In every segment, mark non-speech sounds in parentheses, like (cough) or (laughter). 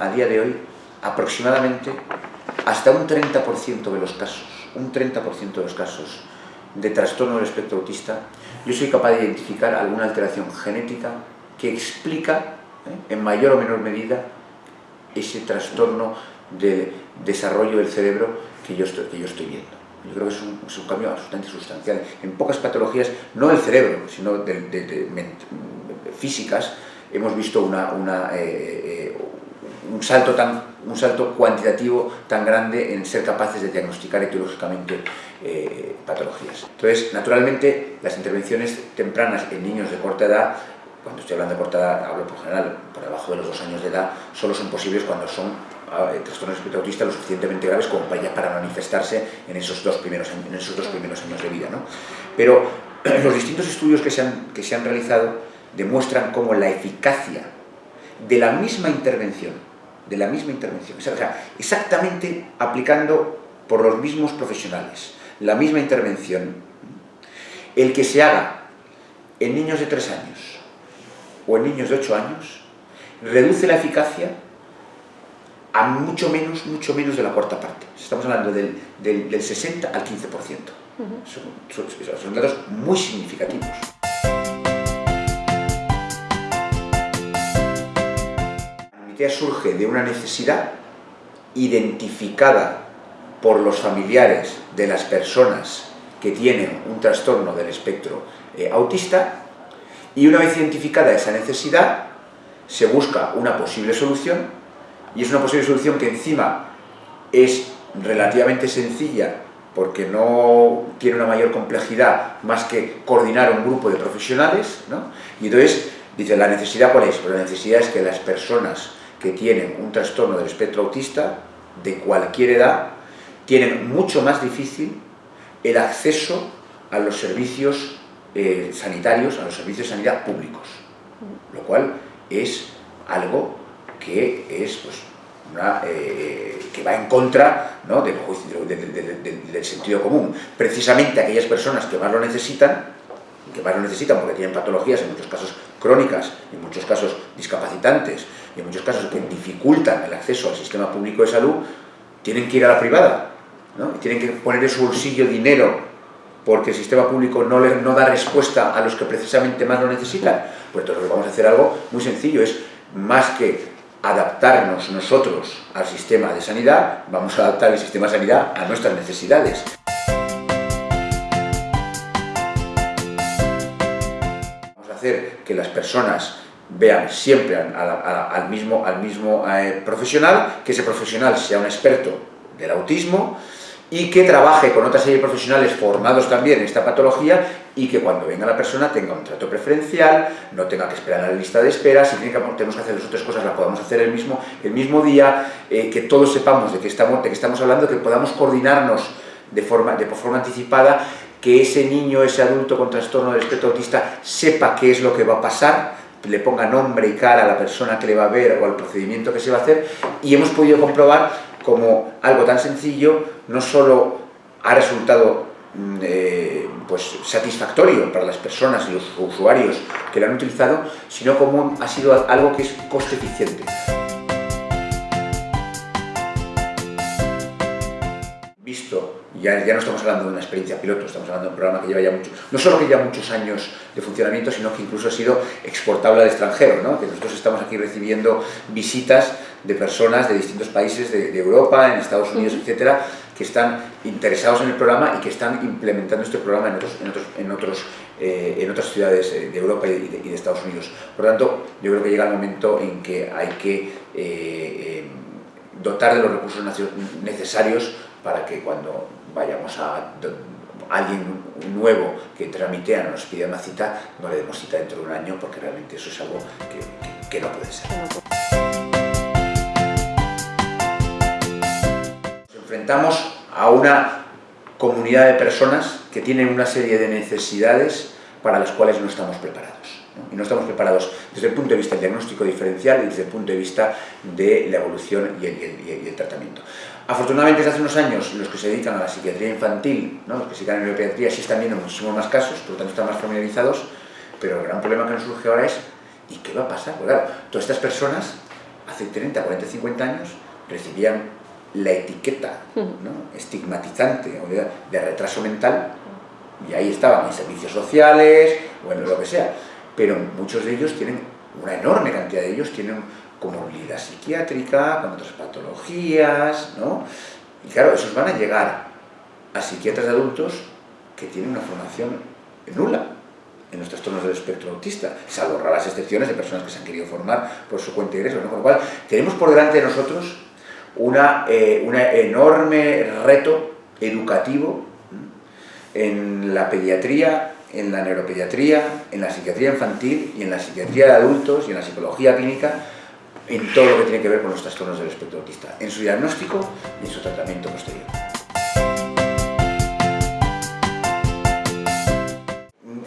a día de hoy, aproximadamente, hasta un 30% de los casos, un 30% de los casos de trastorno del espectro autista, yo soy capaz de identificar alguna alteración genética que explica, ¿eh? en mayor o menor medida, ese trastorno del desarrollo del cerebro que yo estoy, viendo. Yo creo que es un, cambio absolutamente sustancial. En pocas patologías, no del cerebro, sino de, de, de, físicas, hemos visto una, eh, un, salto tan, un salto cuantitativo tan grande en ser capaces de diagnosticar etiológicamente eh, patologías. Entonces, naturalmente, las intervenciones tempranas en niños de corta edad cuando estoy hablando de corta edad, hablo por general, por debajo de los dos años de edad, solo son posibles cuando son eh, trastornos espectro autista lo suficientemente graves como para, para manifestarse en esos dos primeros, en esos dos primeros años de vida. ¿no? Pero (clears throat) los distintos estudios que se, han, que se han realizado demuestran cómo la eficacia de la misma intervención, de la misma intervención, o sea, exactamente aplicando por los mismos profesionales, la misma intervención, el que se haga en niños de 3 años o en niños de 8 años, reduce la eficacia a mucho menos, mucho menos de la cuarta parte. Estamos hablando del, del, del 60 al 15%. Uh -huh. son, son, son datos muy significativos. Surge de una necesidad identificada por los familiares de las personas que tienen un trastorno del espectro eh, autista y una vez identificada esa necesidad se busca una posible solución y es una posible solución que encima es relativamente sencilla porque no tiene una mayor complejidad más que coordinar un grupo de profesionales ¿no? y entonces dice la necesidad cuál es? Pues la necesidad es que las personas que tienen un trastorno del espectro autista de cualquier edad tienen mucho más difícil el acceso a los servicios eh, sanitarios, a los servicios de sanidad públicos, lo cual es algo que es pues, una, eh, que va en contra ¿no? del, del, sentido común. Precisamente aquellas personas que más lo necesitan, que más lo necesitan porque tienen patologías, en muchos casos crónicas, en muchos casos discapacitantes, y en muchos casos que dificultan el acceso al sistema público de salud, tienen que ir a la privada, ¿no? tienen que poner en su bolsillo dinero porque el sistema público no, le, no da respuesta a los que precisamente más lo necesitan, pues entonces vamos a hacer algo muy sencillo, es más que adaptarnos nosotros al sistema de sanidad, vamos a adaptar el sistema de sanidad a nuestras necesidades. Hacer que las personas vean siempre al, mismo, al mismo eh, profesional, que ese profesional sea un experto del autismo, y que trabaje con otra serie de profesionales formados también en esta patología y que cuando venga la persona tenga un trato preferencial, no tenga que esperar a la lista de espera, si tiene que, tenemos que hacer las otras cosas las podamos hacer el mismo, el mismo día, eh, que todos sepamos de qué estamos, estamos hablando, que podamos coordinarnos de forma, de forma anticipada, que ese niño, ese adulto con trastorno del espectro autista sepa qué es lo que va a pasar, le ponga nombre y cara a la persona que le va a ver o al procedimiento que se va a hacer y hemos podido comprobar como algo tan sencillo no solo ha resultado eh, pues, satisfactorio para las personas y los usuarios que lo han utilizado, sino como ha sido algo que es coste eficiente. Ya, ya no estamos hablando de una experiencia piloto, estamos hablando de un programa que lleva ya mucho, no solo que lleva muchos años de funcionamiento, sino que incluso ha sido exportable al extranjero, ¿no? que nosotros estamos aquí recibiendo visitas de personas de distintos países de, de Europa, en Estados Unidos, etcétera, que están interesados en el programa y que están implementando este programa en, otros, en, otros, en, otros, eh, en otras ciudades de Europa y de, y de, Estados Unidos. Por lo tanto, yo creo que llega el momento en que hay que eh, eh, dotar de los recursos necesarios para que cuando vayamos a alguien nuevo que tramitea nos pida una cita, no le demos cita dentro de un año porque realmente eso es algo que, que, que no puede ser. enfrentamos a una comunidad de personas que tienen una serie de necesidades para las cuales no estamos preparados. ¿no? Y no estamos preparados desde el punto de vista del diagnóstico diferencial y desde el punto de vista de la evolución y el, y el, y el tratamiento. Afortunadamente, desde hace unos años, los que se dedican a la psiquiatría infantil, ¿no? los que se dedican a la neuropediatría, sí están viendo muchísimos más casos, por lo tanto están más familiarizados, pero el gran problema que nos surge ahora es ¿y qué va a pasar? Pues claro, todas estas personas hace 30, 40, 50 años recibían la etiqueta estigmatizante de, retraso mental y ahí estaban en servicios sociales, bueno, lo que sea, pero muchos de ellos tienen, una enorme cantidad de ellos tienen comorbilidad psiquiátrica, con otras patologías, ¿no? Y claro, esos van a llegar a psiquiatras de adultos que tienen una formación nula en los trastornos del espectro autista, salvo raras excepciones de personas que se han querido formar por su cuenta y riesgo, Con lo cual, tenemos por delante de nosotros una, eh, enorme reto educativo en la pediatría, en la neuropediatría, en la psiquiatría infantil y en la psiquiatría de adultos y en la psicología clínica, en todo lo que tiene que ver con los trastornos del espectro autista, en su diagnóstico y en su tratamiento posterior.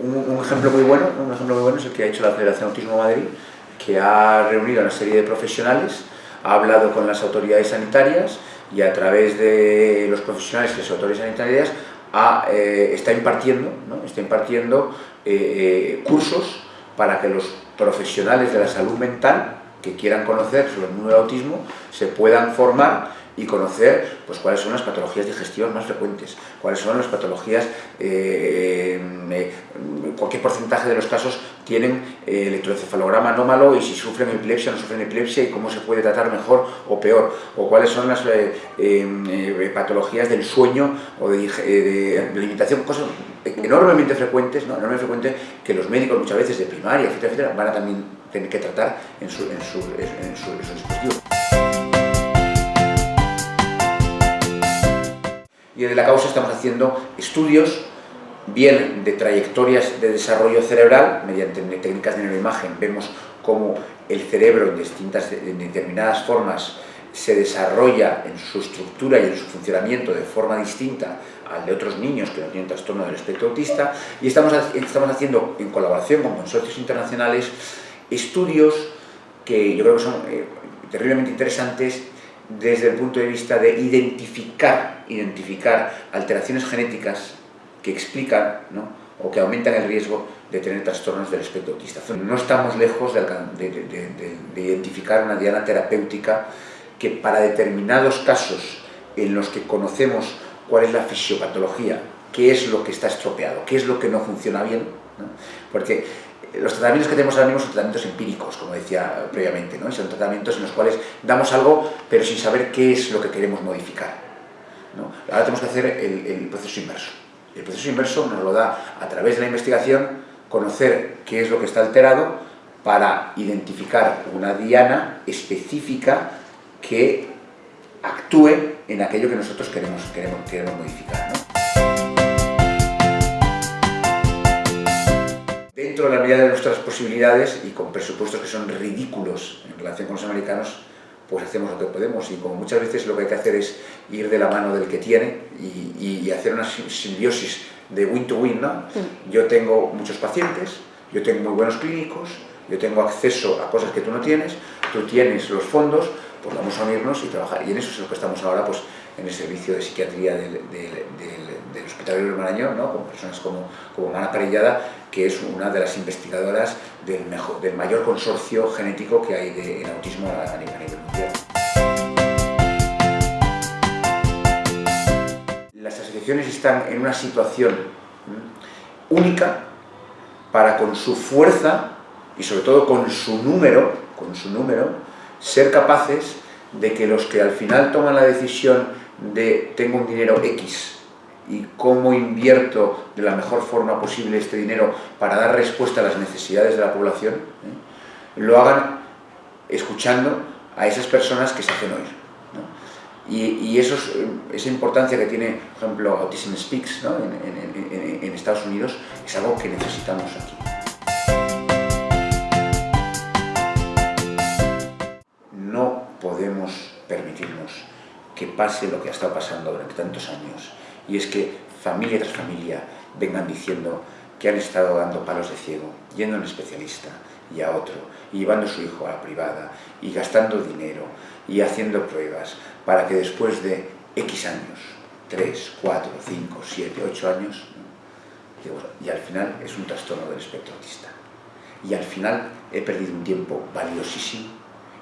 Un, ejemplo muy bueno, un ejemplo muy bueno es el que ha hecho la Federación Autismo Madrid, que ha reunido a una serie de profesionales, ha hablado con las autoridades sanitarias y a través de los profesionales y las autoridades sanitarias eh, está impartiendo, está impartiendo eh, eh, cursos para que los profesionales de la salud mental que quieran conocer sobre el mundo del autismo se puedan formar y conocer pues, cuáles son las patologías digestivas más frecuentes, cuáles son las patologías, eh, eh, cualquier porcentaje de los casos tienen eh, electroencefalograma anómalo y si sufren epilepsia o no sufren epilepsia y cómo se puede tratar mejor o peor, o cuáles son las patologías del sueño o de, limitación, cosas enormemente frecuentes, ¿no? enormemente frecuentes que los médicos muchas veces de primaria, etcétera, etcétera, van a también tener que tratar en su, en su, en su, en su dispositivo. Y desde la causa estamos haciendo estudios bien de trayectorias de desarrollo cerebral, mediante técnicas de neuroimagen, vemos cómo el cerebro en, distintas, en determinadas formas se desarrolla en su estructura y en su funcionamiento de forma distinta al de otros niños que no tienen trastorno del espectro autista. Y estamos, estamos haciendo en colaboración con consorcios internacionales estudios que yo creo que son eh, terriblemente interesantes desde el punto de vista de identificar, identificar alteraciones genéticas que explican o que aumentan el riesgo de tener trastornos del espectro autista. No estamos lejos de, identificar una diana terapéutica que para determinados casos en los que conocemos cuál es la fisiopatología, qué es lo que está estropeado, qué es lo que no funciona bien, porque los tratamientos que tenemos ahora mismo son tratamientos empíricos, como decía previamente, ¿no? son tratamientos en los cuales damos algo, pero sin saber qué es lo que queremos modificar. Ahora tenemos que hacer el, proceso inverso. El proceso inverso nos lo da a través de la investigación, conocer qué es lo que está alterado para identificar una diana específica que actúe en aquello que nosotros queremos, queremos, queremos modificar. Dentro de la medida de nuestras posibilidades y con presupuestos que son ridículos en relación con los americanos, pues hacemos lo que podemos y como muchas veces lo que hay que hacer es ir de la mano del que tiene y, hacer una simbiosis de win to win, ¿no? Yo tengo muchos pacientes, yo tengo muy buenos clínicos, yo tengo acceso a cosas que tú no tienes, tú tienes los fondos, pues vamos a unirnos y trabajar. Y en eso es lo que estamos ahora, pues en el servicio de psiquiatría del, del, Hospital de Marañón, ¿no? con personas como, como Mana Parellada, que es una de las investigadoras del, mejor, del mayor consorcio genético que hay de, en autismo a, nivel, mundial. Las asociaciones están en una situación única para con su fuerza y sobre todo con su número, con su número, ser capaces de que los que al final toman la decisión de tengo un dinero X y cómo invierto de la mejor forma posible este dinero para dar respuesta a las necesidades de la población, ¿eh? lo hagan escuchando a esas personas que se hacen oír. Y, eso esa importancia que tiene, por ejemplo, Autism Speaks en, en Estados Unidos es algo que necesitamos aquí. Pase lo que ha estado pasando durante tantos años, y es que familia tras familia vengan diciendo que han estado dando palos de ciego, yendo a un especialista y a otro, y llevando su hijo a la privada, y gastando dinero, y haciendo pruebas, para que después de X años, 3, 4, 5, 7, 8 años, y al final es un trastorno del espectro autista. Y al final he perdido un tiempo valiosísimo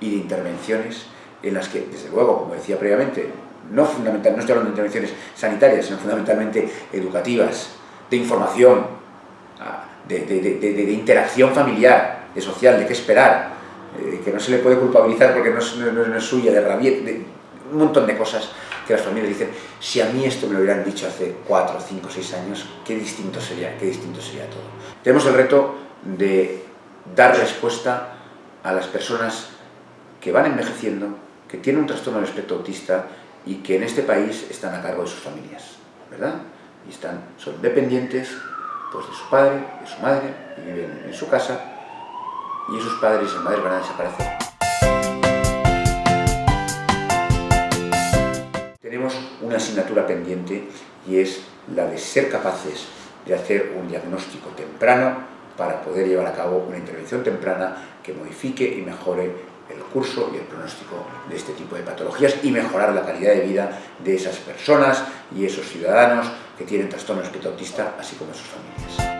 y de intervenciones en las que, desde luego, como decía previamente, no, fundamental, no estoy hablando de intervenciones sanitarias, sino fundamentalmente educativas, de información, ah, de, interacción familiar, de social, de qué esperar, eh, que no se le puede culpabilizar porque no es, suya, de rabiet, de un montón de cosas que las familias dicen, si a mí esto me lo hubieran dicho hace 4, 5, 6 años, qué distinto sería, qué distinto sería todo. Tenemos el reto de dar respuesta a las personas que van envejeciendo, que tienen un trastorno del espectro autista y que en este país están a cargo de sus familias, ¿verdad? Y están, son dependientes pues, de su padre, de su madre, y viven en su casa, y esos padres y madres van a desaparecer. Tenemos una asignatura pendiente y es la de ser capaces de hacer un diagnóstico temprano para poder llevar a cabo una intervención temprana que modifique y mejore el curso y el pronóstico de este tipo de patologías y mejorar la calidad de vida de esas personas y esos ciudadanos que tienen trastorno espectro autista, así como sus familias.